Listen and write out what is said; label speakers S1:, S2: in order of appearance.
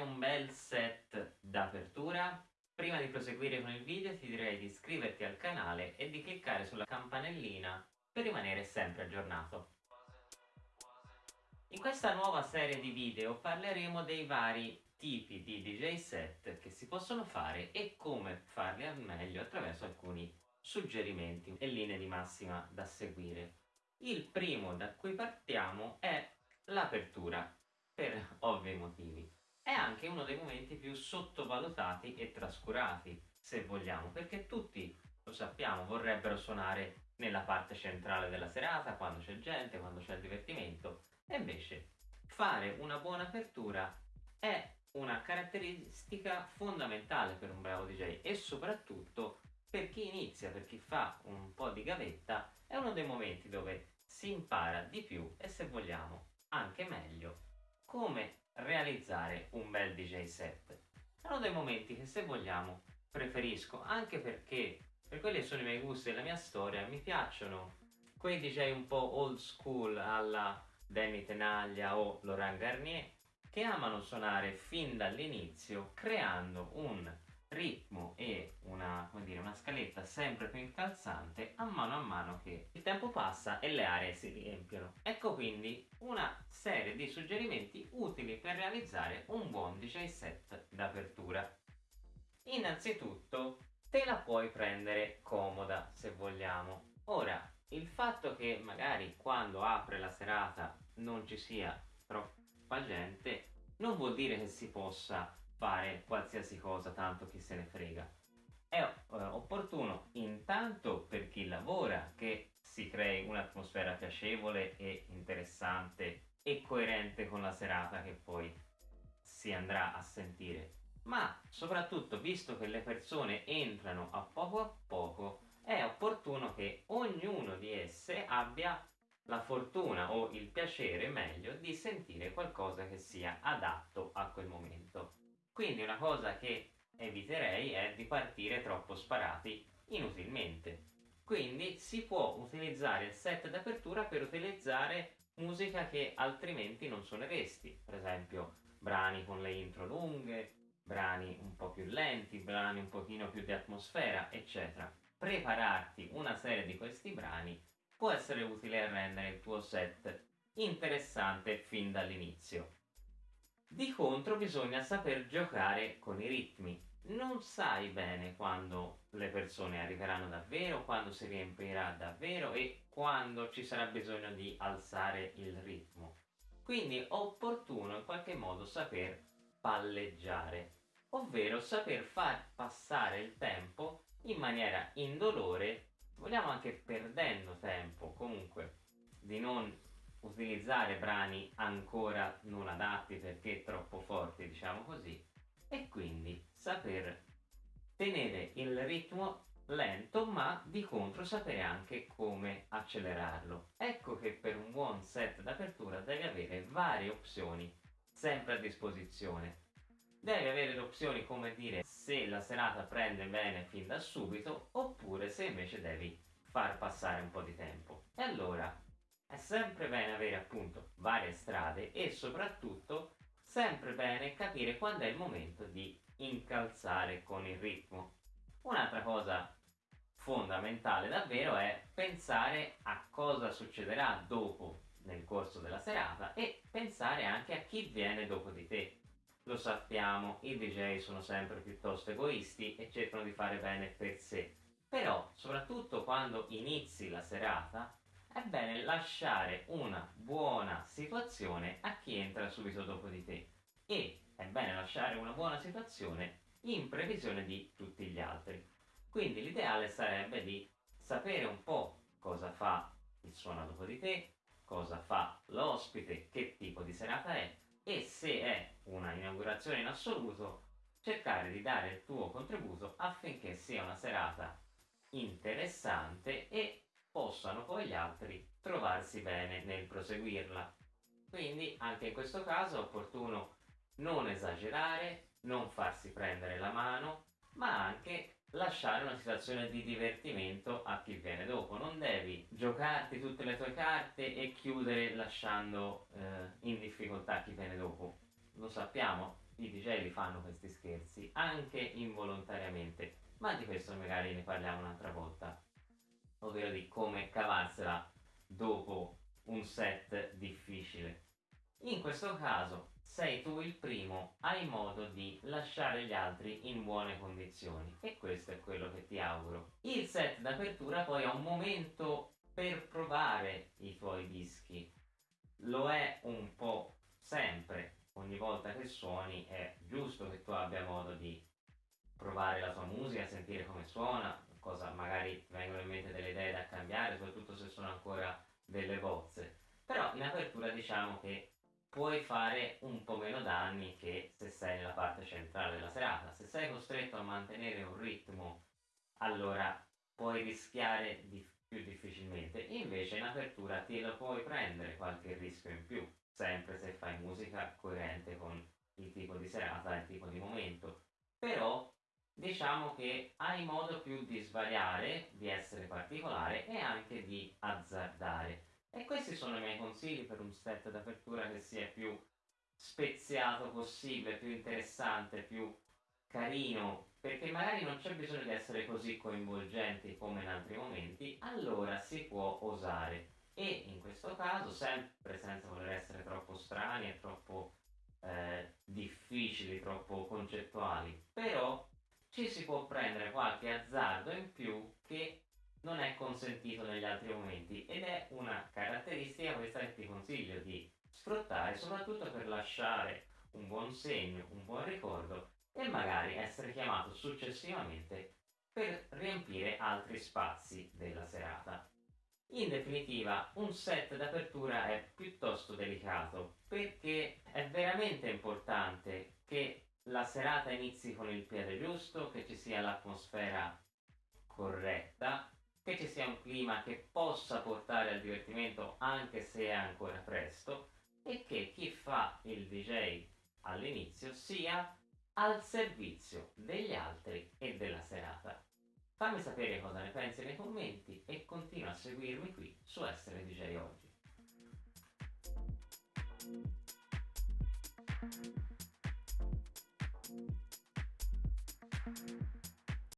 S1: un bel set d'apertura? Prima di proseguire con il video ti direi di iscriverti al canale e di cliccare sulla campanellina per rimanere sempre aggiornato. In questa nuova serie di video parleremo dei vari tipi di DJ set che si possono fare e come farli al meglio attraverso alcuni suggerimenti e linee di massima da seguire. Il primo da cui partiamo è l'apertura, per ovvi motivi. È anche uno dei momenti più sottovalutati e trascurati, se vogliamo, perché tutti, lo sappiamo, vorrebbero suonare nella parte centrale della serata, quando c'è gente, quando c'è il divertimento, e invece fare una buona apertura è una caratteristica fondamentale per un bravo DJ e soprattutto per chi inizia, per chi fa un po' di gavetta, è uno dei momenti dove si impara di più e se vogliamo anche meglio come realizzare un bel DJ set. È uno dei momenti che se vogliamo preferisco anche perché per quelli che sono i miei gusti e la mia storia mi piacciono quei DJ un po' old school alla Danny Tenaglia o Laurent Garnier che amano suonare fin dall'inizio creando un ritmo e una, dire, una, scaletta sempre più incalzante a mano a mano che il tempo passa e le aree si riempiono. Ecco quindi una serie di suggerimenti utili per realizzare un buon DJ set d'apertura. Innanzitutto te la puoi prendere comoda se vogliamo. Ora, il fatto che magari quando apre la serata non ci sia troppa gente non vuol dire che si possa fare qualsiasi cosa, tanto chi se ne frega. È eh, opportuno intanto per chi lavora che si crei un'atmosfera piacevole e interessante e coerente con la serata che poi si andrà a sentire. Ma soprattutto visto che le persone entrano a poco a poco è opportuno che ognuno di esse abbia la fortuna o il piacere meglio di sentire qualcosa che sia adatto a quel momento. Quindi una cosa che eviterei è di partire troppo sparati inutilmente. Quindi si può utilizzare il set d'apertura per utilizzare musica che altrimenti non suoneresti, per esempio brani con le intro lunghe, brani un po' più lenti, brani un pochino più di atmosfera, eccetera. Prepararti una serie di questi brani può essere utile a rendere il tuo set interessante fin dall'inizio. Di contro bisogna saper giocare con i ritmi. Non sai bene quando le persone arriveranno davvero, quando si riempirà davvero e quando ci sarà bisogno di alzare il ritmo. Quindi è opportuno in qualche modo saper palleggiare, ovvero saper far passare il tempo in maniera indolore, vogliamo anche perdendo tempo, comunque di non utilizzare brani ancora non adatti perché troppo forti, diciamo così, e quindi saper tenere il ritmo lento ma di contro sapere anche come accelerarlo. Ecco che per un buon set d'apertura devi avere varie opzioni sempre a disposizione. Devi avere le opzioni come dire se la serata prende bene fin da subito oppure se invece devi far passare un po' di tempo. E allora è sempre bene avere appunto varie strade e soprattutto sempre bene capire quando è il momento di incalzare con il ritmo. Un'altra cosa fondamentale davvero è pensare a cosa succederà dopo nel corso della serata e pensare anche a chi viene dopo di te. Lo sappiamo, i DJ sono sempre piuttosto egoisti e cercano di fare bene per sé. Però, soprattutto quando inizi la serata, è bene lasciare una buona situazione a chi entra subito dopo di te e è bene lasciare una buona situazione in previsione di tutti gli altri. Quindi l'ideale sarebbe di sapere un po' cosa fa il suono dopo di te, cosa fa l'ospite, che tipo di serata è e se è una inaugurazione in assoluto cercare di dare il tuo contributo affinché sia una serata interessante e possano poi gli altri trovarsi bene nel proseguirla. Quindi anche in questo caso è opportuno non esagerare, non farsi prendere la mano, ma anche lasciare una situazione di divertimento a chi viene dopo. Non devi giocarti tutte le tue carte e chiudere lasciando eh, in difficoltà chi viene dopo. Lo sappiamo, i DJ li fanno questi scherzi, anche involontariamente, ma di questo magari ne parliamo un'altra volta, ovvero di come cavarsela dopo un set difficile. In questo caso sei tu il primo, hai modo di lasciare gli altri in buone condizioni e questo è quello che ti auguro. Il set d'apertura poi è un momento per provare i tuoi dischi. Lo è un po' sempre, ogni volta che suoni è giusto che tu abbia modo di provare la tua musica, sentire come suona, cosa magari vengono in mente delle idee da cambiare, soprattutto se sono ancora delle bozze. Però in apertura diciamo che puoi fare un po' meno danni che se sei nella parte centrale della serata. Se sei costretto a mantenere un ritmo, allora puoi rischiare di più difficilmente. Invece in apertura ti lo puoi prendere qualche rischio in più, sempre se fai musica coerente con il tipo di serata il tipo di momento. Però diciamo che hai modo più di svariare, di essere particolare e anche di azzardare. E questi sono i miei consigli per un set d'apertura che sia più speziato possibile, più interessante, più carino, perché magari non c'è bisogno di essere così coinvolgenti come in altri momenti, allora si può osare. E in questo caso, sempre senza voler essere troppo strani e troppo eh, difficili, troppo concettuali, però ci si può prendere qualche azzardo in più che non è consentito negli altri momenti ed è una caratteristica questa che ti consiglio di sfruttare soprattutto per lasciare un buon segno, un buon ricordo e magari essere chiamato successivamente per riempire altri spazi della serata. In definitiva, un set d'apertura è piuttosto delicato perché è veramente importante che la serata inizi con il piede giusto, che ci sia l'atmosfera corretta, che ci sia un clima che possa portare al divertimento anche se è ancora presto e che chi fa il DJ all'inizio sia al servizio degli altri e della serata. Fammi sapere cosa ne pensi nei commenti e continua a seguirmi qui su Essere DJ Oggi.